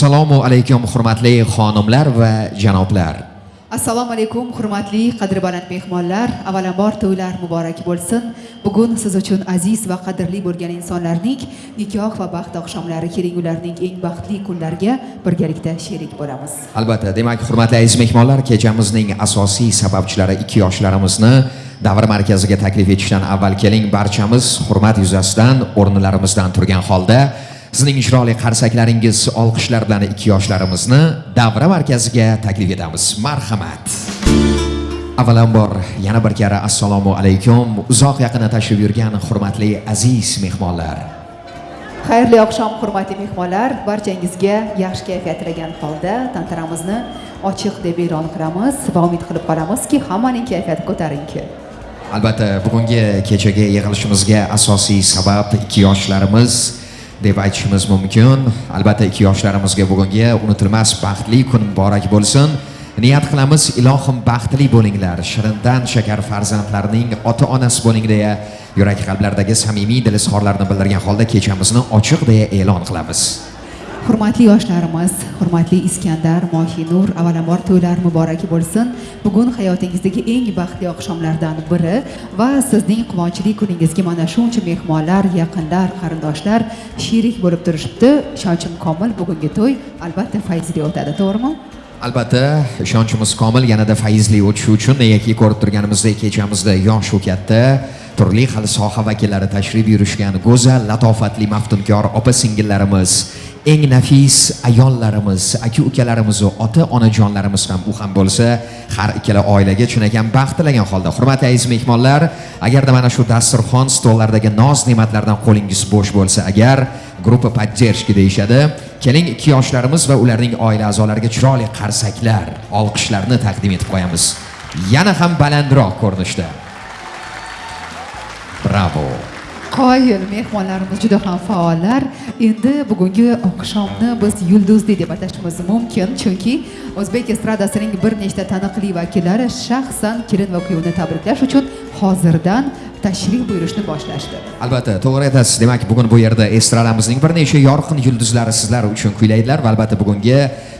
assalomu alaykum hurmatli xonimlar va janoblar. Assalomu alaykum hurmatli qadri baland mehmonlar avvalambor to'ylar muborak bo'lsin. Bugun siz uchun aziz va qadrli bo'lgan insonlarning nikoh va baxt oqshomlari keling ularning eng baxtli kunlariga birgalikda sherik bo'lamiz. Albatta demak hurmatli aziz mehmonlar kechamizning asosiy sababchilari ikki yoshlarimizni davr markaziga taklif etishdan avval keling. Barchamiz hurmat yuzasidan o'rnlarimizdan turgan holda sizning chiroyli qarsaklaringiz olqishlar bilan ikki yoshlarimizni davra markaziga taklif etamiz. Marhamat. Avvalambor yana bir karra assalomu alaykum. Uzoq yaqindan tashrif buyurgan hurmatli aziz mehmonlar. Xayrli oqshom hurmatli mehmonlar barchangizga yaxshi kayfiyat tilagan holda tantanamizni ochiq deb e'lon qilamiz va umid qilib qolamizki hammaning kayfiyati ko'tarinki. Albatta bugungi kechagi yig'ilishimizga asosiy sabab ikki yoshlarimiz deb aytishimiz mumkin. Albatta ikki yoshlarimizga bugungi unutilmas baxtli kun muborak bo'lsin. Niyat qilamiz ilohim baxtli bo'linglar shirindan shakar farzandlarning ota onasi bo'ling deya yurak qalblardagi samimiy dil izhorlarini bildirgan holda kechamizni ochiq deya e'lon qilamiz. Hurmatli yoshlarimiz hurmatli iskandar mohinur avvalambor to'ylar muborak bo'lsin. Bugun hayotingizdagi eng baxtli oqshomlardan biri va sizning quvonchli kuningizga mana shuncha mehmonlar yaqinlar qarindoshlar sherik bo'lib turishibdi. Ishonchim komil bugungi to'y albatta fayzli o'tadi to'g'rimi? Albatta ishonchimiz komil yanada fayzli o'tishi uchun negaki ko'rib turganimizdek kechamizda yosh u katta. Turli xil soha vakillari tashrif buyurishgan go'zal latofatli maftunkor opa singillarimiz eng nafis ayollarimiz aka ukalarimiz ota onajonlarimiz ham u ham bo'lsa har ikkala oilaga chinakam baxt tilagan holda. Hurmatli aziz mehmonlar agarda mana shu dasturxon stollardagi noz ne'matlardan qo'lingiz bo'sh bo'lsa agar gruppa поддержки deyishadi keling ikki yoshlarimiz va ularning oila a'zolariga chiroyli qarsaklar olqishlarni taqdim etib qo'yamiz. Yana ham balandroq ko'rinishda. Bravo. Qoyil mehmonlarimiz juda ham faollar. Endi bugungi oqshomni biz yulduzli deb atashimiz mumkin. Chunki o'zbek estradasining bir nechta taniqli vakillari shaxsan kelin va kuyovni tabriklash uchun hozirdan tashrif buyurishni boshlashdi. Albatta to'g'ri aytasiz. Demak bugun bu yerda estradamizning bir necha yorqin yulduzlari sizlar uchun kuylaydilar va albatta bugungi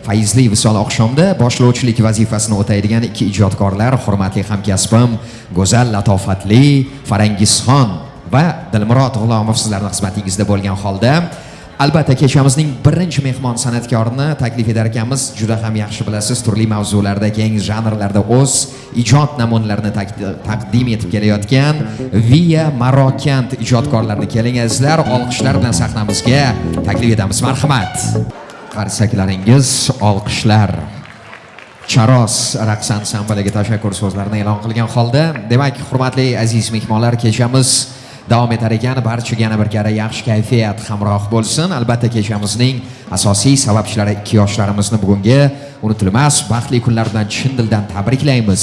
fayzli visol oqshomda boshlovchilik vazifasini o'taydigan ikki ijodkorlar hurmatli hamkasbim go'zal latofatli farangizxon. Va dilmurod g'ulomov sizlarni xizmatingizda bo'lgan holda albatta kechamizning birinchi mehmon san'atkorini taklif etar ekanmiz. Juda ham yaxshi bilasiz turli mavzularda keng janrlarda o'z ijod namunalarini taqdim etib kelayotgan via marokand ijodkorlarini keling azizlar olqishlar bilan sahnamizga taklif etamiz. Marhamat. Qarsaklaringiz olqishlar. Charos raqs ansambliga tashakkur so'zlarini e'lon qilgan holda demak hurmatli aziz mehmonlar kechamiz davom etar ekan barchaga yana bir karra yaxshi kayfiyat hamroh bo'lsin. Albatta kechamizning asosiy sababchilari ikki yoshlarimizni bugungi unutilmas baxtli kunlar bilan chin dildan tabriklaymiz.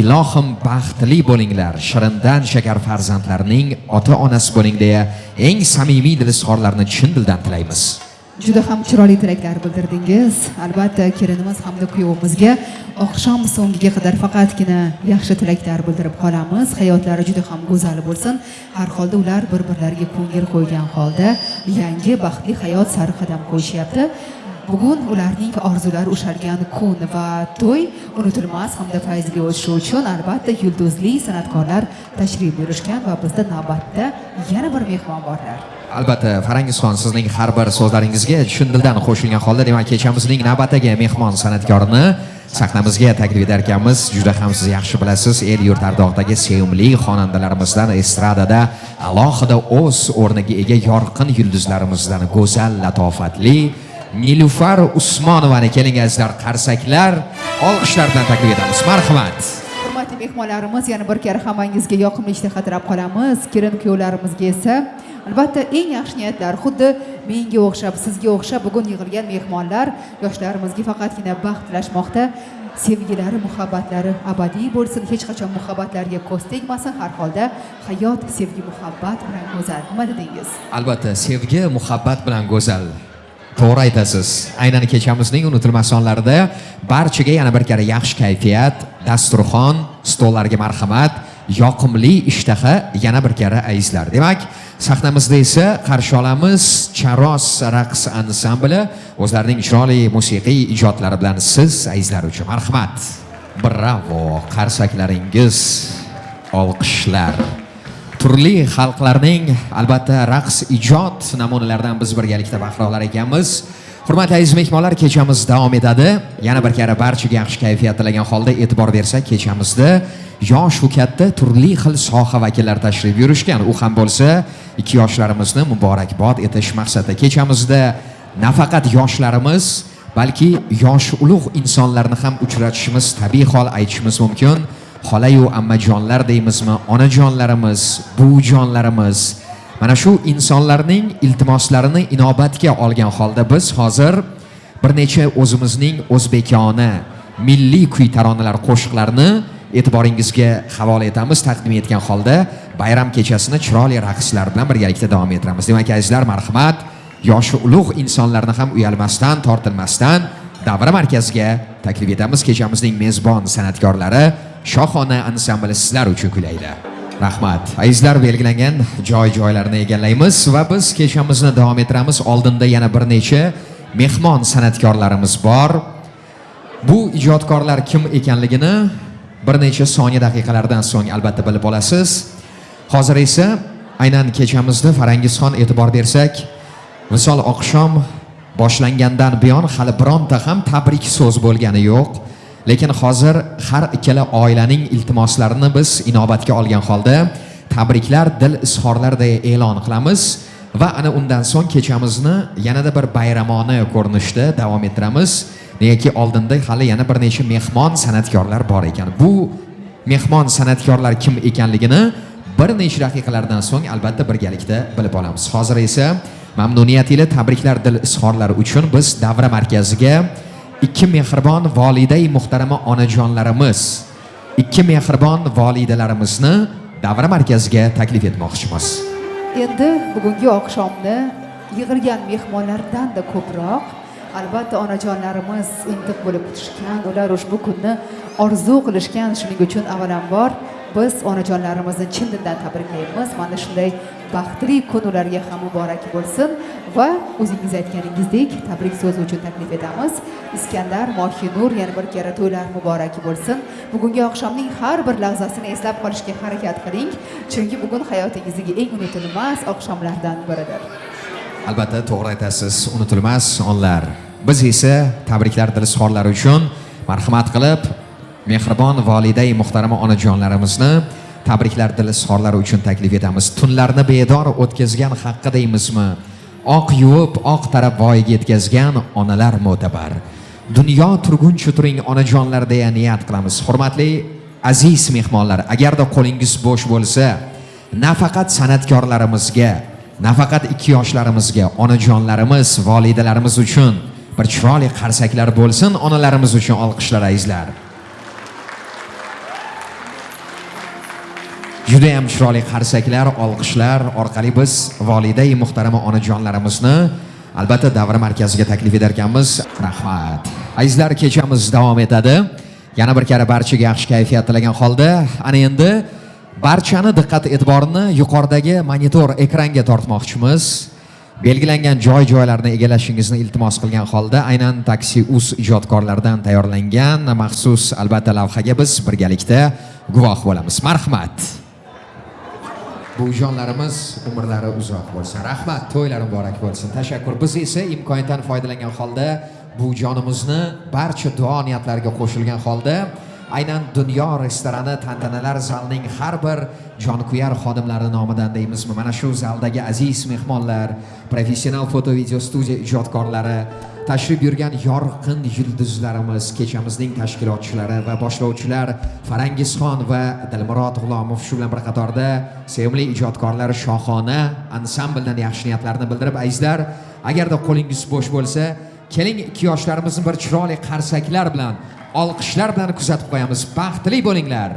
Ilohim baxtli bo'linglar shirindan shakar farzandlarning ota onasi bo'ling deya eng samimiy dilizhorlarni chin dildan tilaymiz. Juda ham chiroyli tilaklar bildirdingiz. Albatta kelinimiz hamda kuyovimizga oqshom so'ngiga qadar faqatgina yaxshi tilaklar bildirib qolamiz. Hayotlari juda ham go'zal bo'lsin. Har holda ular bir birlariga ko'ngil qo'ygan holda yangi baxtli hayot sari qadam qo'yishyapti. Bugun ularning orzulari ushalgan kun va to'y unutilmas hamda fayzli o'tishi uchun albatta yulduzli san'atkorlar tashrif buyurishgan va bizda navbatda yana bir mehmon borlar. Albatta farangizxon sizning har bir so'zlaringizga chin dildan qo'shilgan holda demak kechamizning navbatdagi mehmon san'atkorini sahnamizga taklif etar ekanmiz juda ham siz yaxshi bilasiz el yurt ardog'idagi sevimli xonandalarimizdan estradada alohida o'z o'rniga ega yorqin yulduzlarimizdan go'zal latofatli nilufar usmonovani keling azizlar qarsaklar olqishlar bilan taklif etamiz. Marhamat. Hurmatli mehmonlarimiz yana bir karra hammangizga yoqimli ishtaha tilab qolamiz. Kelin kuyovlarimizga esa albatta eng yaxshi niyatlar. Xuddi menga o'xshab sizga o'xshab bugun yig'ilgan mehmonlar yoshlarimizga faqatgina baxt tilashmoqda. Sevgilari muhabbatlari abadiy bo'lsin. Hech qachon muhabbatlarga ko'z tegmasin. Har holda hayot sevgi muhabbat bilan go'zal. Nima dedingiz? Albatta sevgi muhabbat bilan go'zal. To'g'ri aytasiz. Aynan kechamizning unutilmas sonlarida barchaga yana bir karra yaxshi kayfiyat dasturxon stollarga marhamat. Yoqimli ishtaha yana bir karra ayizlar demak sahnamizda esa qarshi olamiz charos raqs ansambli o'zlarining chiroyli musiqiy ijodlari bilan siz azizlar uchun marhamat. Bravo qarsaklaringiz olqishlar. Turli xalqlarning albatta raqs ijod namunalaridan biz birgalikda bahra olar ekanmiz hurmatli aziz mehmonlar kechamiz davom etadi. Yana bir karra barchaga yaxshi kayfiyat tilagan holda e'tibor bersak kechamizda yosh u katta turli xil soha vakillari tashrif buyurishgan. U ham bo'lsa ikki yoshlarimizni muborakbod etish maqsadida kechamizda nafaqat yoshlarimiz balki yosh ulug' insonlarni ham uchratishimiz tabiiy hol aytishimiz mumkin. Xolayu ammajonlar deymizmi onajonlarimiz buvijonlarimiz mana shu insonlarning iltimoslarini inobatga olgan holda biz hozir bir necha o'zimizning o'zbekona milliy kuy taronalar qo'shiqlarini e'tiboringizga havola etamiz taqdim etgan holda bayram kechasini chiroyli raqslar bilan birgalikda davom ettiramiz. Demak azizlar marhamat. Yoshi ulug' insonlarni ham uyalmasdan tortilmasdan davra markaziga taklif etamiz. Kechamizning mezbon san'atkorlari shohona ansambli sizlar uchun kuylaydi rahmat. Azizlar belgilangan joy joylarni egallaymiz va biz kechamizni davom ettiramiz. Oldinda yana bir necha mehmon san'atkorlarimiz bor. Bu ijodkorlar kim ekanligini bir necha soniya daqiqalardan so'ng albatta bilib olasiz. Hozir esa aynan kechamizni farangizxon e'tibor bersak misol oqshom boshlangandan buyon hali bironta ham tabrik so'z bo'lgani yo'q. Lekin hozir har ikkala oilaning iltimoslarini biz inobatga olgan holda tabriklar dil izhorlarday e'lon qilamiz va ana undan so'ng kechamizni yanada bir bayramona ko'rinishda davom ettiramiz. Negaki oldinda hali yana bir necha mehmon san'atkorlar bor ekan. Bu mehmon san'atkorlar kim ekanligini bir necha daqiqalardan so'ng albatta birgalikda bilib olamiz. Hozir esa mamnuniyat ila tabriklar dil izhorlari uchun biz davra markaziga ikki mehribon volidai muhtarama onajonlarimiz ikki mehribon volidalarimizni davra markaziga taklif etmoqchimiz. Endi bugungi oqshomni yig'ilgan mehmonlardan-da ko'proq. Albatta onajonlarimiz intiq bo'lib kutishgan ular ushbu kunni orzu qilishgan shuning uchun avvalambor biz onajonlarimizni chin dildan tabriklaymiz mana shunday baxtli kun ularga ham muborak bo'lsin va o'zingiz aytganingizdek tabrik so'zi uchun taklif etamiz. Iskandar mohinur yana bir karra to'ylar muborak bo'lsin. Bugungi oqshomning har bir lahzasini eslab qolishga harakat qiling chunki bugun hayotingizdagi eng unutilmas oqshomlardan biridir. Albatta to'g'ri aytasiz unutilmas onlar biz esa tabriklar dil izhorlari uchun marhamat qilib mehribon voliday muhtarama onajonlarimizni tabriklar dilizxorlari uchun taklif etamiz. Tunlarni bedor o'tkazgan haqqi deymizmi oq yuvib oq tarab voyaga yetkazgan onalar mo'tabar. Dunyo turguncha turing onajonlar deya niyat qilamiz. Hurmatli aziz mehmonlar agarda qo'lingiz bo'sh bo'lsa nafaqat san'atkorlarimizga nafaqat ikki yoshlarimizga onajonlarimiz volidalarimiz uchun bir chiroyli qarsaklar bo'lsin onalarimiz uchun olqishlar azizlar judayam chiroyli qarsaklar olqishlar orqali biz volidai muhtarama onajonlarimizni albatta davra markaziga taklif etar ekanmiz rahmat. Azizlar kechamiz davom etadi. Yana bir karra barchaga yaxshi kayfiyat tilagan holda ana endi barchani diqqat e'tiborini yuqoridagi monitor ekranga tortmoqchimiz. Belgilangan joy joylarni egallashingizni iltimos qilgan holda aynan taksi uz ijodkorlaridan tayyorlangan maxsus albatta lavhaga biz birgalikda guvoh bo'lamiz. Marhamat. Buvijonlarimiz umrlari uzoq bo'lsin rahmat to'ylari muborak bo'lsin. Tashakkur. Biz esa imkoniyatdan foydalangan holda buvijonimizni barcha duo niyatlariga qo'shilgan holda aynan dunyo restorani tantanalar zalining har bir jonkuyar xodimlari nomidan deymizmi? Mana shu zaldagi aziz mehmonlar professional foto video studiya ijodkorlari tashrif buyurgan yorqin yulduzlarimiz kechamizning tashkilotchilari va boshlovchilar farangizxon va dilmurod g'ulomov shu bilan bir qatorda sevimli ijodkorlar shohona ansambldan yaxshi niyatlarini bildirib azizlar agarda qo'lingiz bo'sh bo'lsa keling ikki yoshlarimizni bir chiroyli qarsaklar bilan olqishlar bilan kuzatib qo'yamiz. Baxtli bo'linglar.